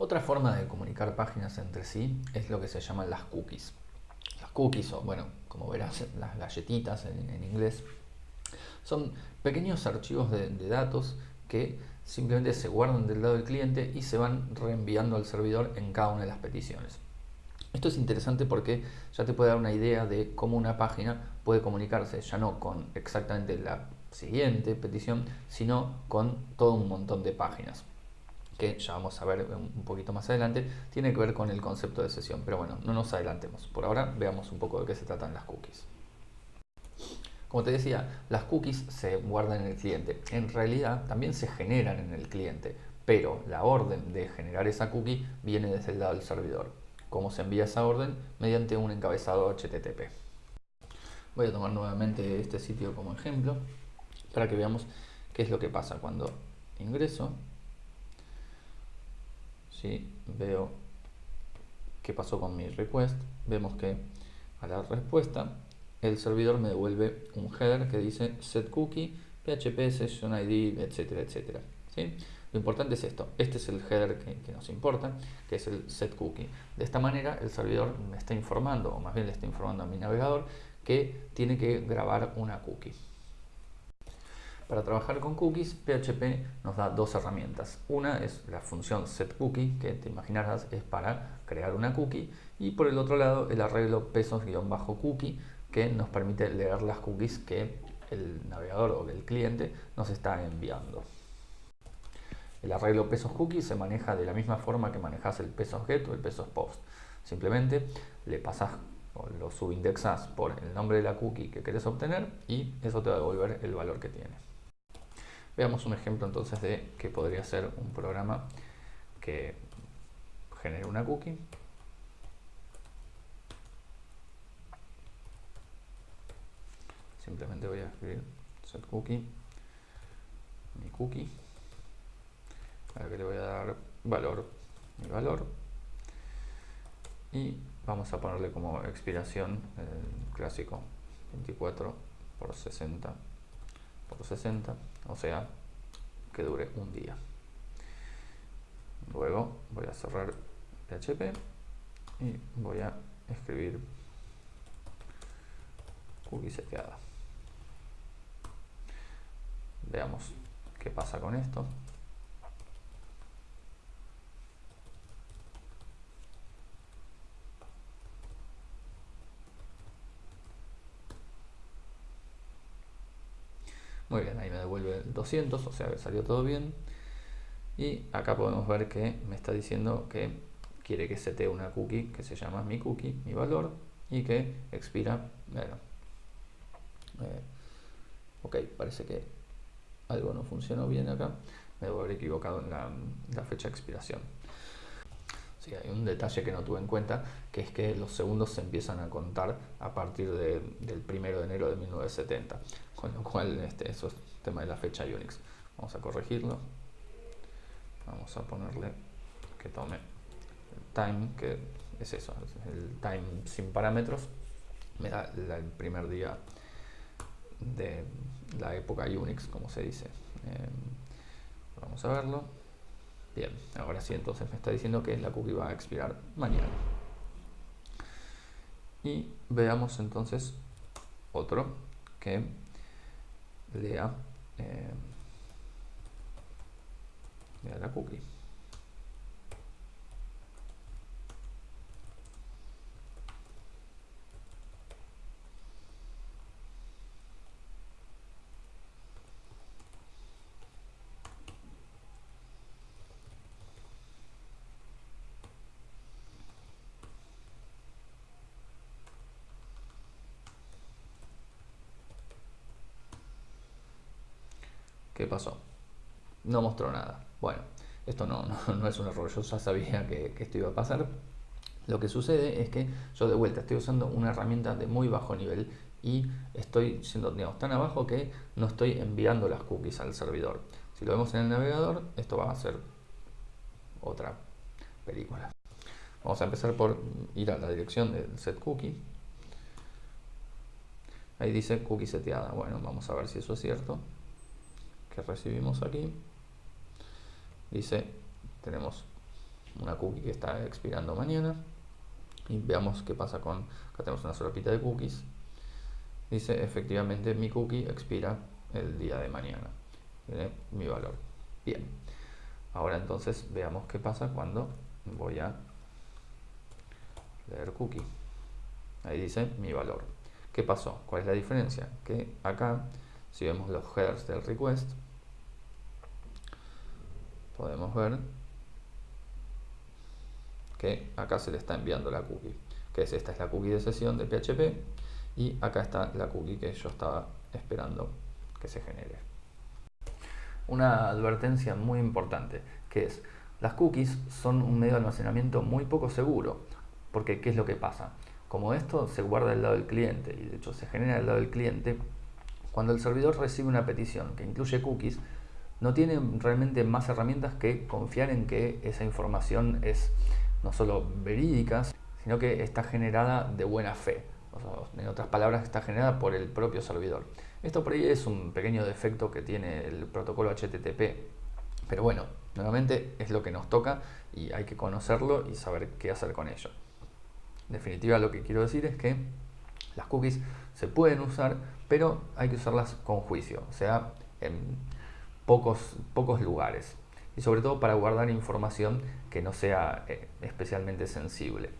Otra forma de comunicar páginas entre sí es lo que se llaman las cookies. Las cookies, o bueno, como verás, las galletitas en, inglés, son pequeños archivos de, datos que simplemente se guardan del lado del cliente y se van reenviando al servidor en cada una de las peticiones. Esto es interesante porque ya te puede dar una idea de cómo una página puede comunicarse, ya no con exactamente la siguiente petición, sino con todo un montón de páginas que ya vamos a ver un poquito más adelante, tiene que ver con el concepto de sesión. Pero bueno, no nos adelantemos. Por ahora veamos un poco de qué se tratan las cookies. Como te decía, las cookies se guardan en el cliente. En realidad también se generan en el cliente, pero la orden de generar esa cookie viene desde el lado del servidor. ¿Cómo se envía esa orden? Mediante un encabezado HTTP. Voy a tomar nuevamente este sitio como ejemplo para que veamos qué es lo que pasa cuando ingreso. Si veo qué pasó con mi request, vemos que a la respuesta el servidor me devuelve un header que dice set cookie, php session id, etcétera, etcétera. ¿sí? Lo importante es esto, este es el header que, nos importa, que es el set cookie. De esta manera el servidor me está informando, o más bien le está informando a mi navegador, que tiene que grabar una cookie. Para trabajar con cookies, PHP nos da dos herramientas. Una es la función setCookie, que te imaginarás es para crear una cookie, y por el otro lado el arreglo pesos-cookie, que nos permite leer las cookies que el navegador o el cliente nos está enviando. El arreglo pesos cookie se maneja de la misma forma que manejas el pesos get o el pesos post. Simplemente le pasas o lo subindexas por el nombre de la cookie que quieres obtener y eso te va a devolver el valor que tiene. Veamos un ejemplo entonces de que podría ser un programa que genere una cookie. Simplemente voy a escribir set cookie mi cookie. A que le voy a dar valor mi valor. Y vamos a ponerle como expiración el clásico 24 por 60 por 60 o sea que dure un día. Luego voy a cerrar PHP y voy a escribir cookie seteada. Veamos qué pasa con esto Muy bien, ahí me devuelve 200, o sea que salió todo bien. Y acá podemos ver que me está diciendo que quiere que setee una cookie que se llama mi cookie, mi valor, y que expira, bueno, eh, ok, parece que algo no funcionó bien acá, me debo haber equivocado en la, fecha de expiración. Sí, hay un detalle que no tuve en cuenta, que es que los segundos se empiezan a contar a partir del 1 de enero de 1970 con lo cual este, eso es tema de la fecha Unix. Vamos a corregirlo. Vamos a ponerle que tome time, que es eso, el time sin parámetros. Me da el primer día de la época Unix, como se dice. Em, vamos a verlo. Bien, ahora sí, entonces me está diciendo que la cookie va a expirar mañana. Y veamos entonces otro que lea, eh, lea la cookie. ¿Qué pasó? No mostró nada. Bueno, esto no, no, es un error, yo ya sabía que, esto iba a pasar. Lo que sucede es que yo de vuelta estoy usando una herramienta de muy bajo nivel y estoy siendo tan abajo que no estoy enviando las cookies al servidor. Si lo vemos en el navegador, esto va a ser otra película. Vamos a empezar por ir a la dirección del set cookie. Ahí dice cookie seteada. Bueno, vamos a ver si eso es cierto recibimos aquí dice tenemos una cookie que está expirando mañana. Y veamos qué pasa con, acá tenemos una solapita de cookies. Dice, efectivamente mi cookie expira el día de mañana. Tiene mi valor. Bien. Ahora entonces veamos qué pasa cuando voy a leer cookie. Ahí dice mi valor. ¿Qué pasó? ¿Cuál es la diferencia? Que acá, si vemos los headers del request, podemos ver que acá se le está enviando la cookie. Que es esta es la cookie de sesión de PHP y acá está la cookie que yo estaba esperando que se genere. Una advertencia muy importante que es las cookies son un medio de almacenamiento muy poco seguro porque ¿qué es lo que pasa? Como esto se guarda del lado del cliente y de hecho se genera del lado del cliente, cuando el servidor recibe una petición que incluye cookies, no tiene realmente más herramientas que confiar en que esa información es no solo verídica, sino que está generada de buena fe. en otras palabras, está generada por el propio servidor. Esto por ahí es un pequeño defecto que tiene el protocolo HTTP. Pero bueno, nuevamente es lo que nos toca y hay que conocerlo y saber qué hacer con ello. En definitiva, lo que quiero decir es que las cookies se pueden usar, pero hay que usarlas con juicio, o sea, en pocos, pocos lugares. Y sobre todo para guardar información que no sea eh, especialmente sensible.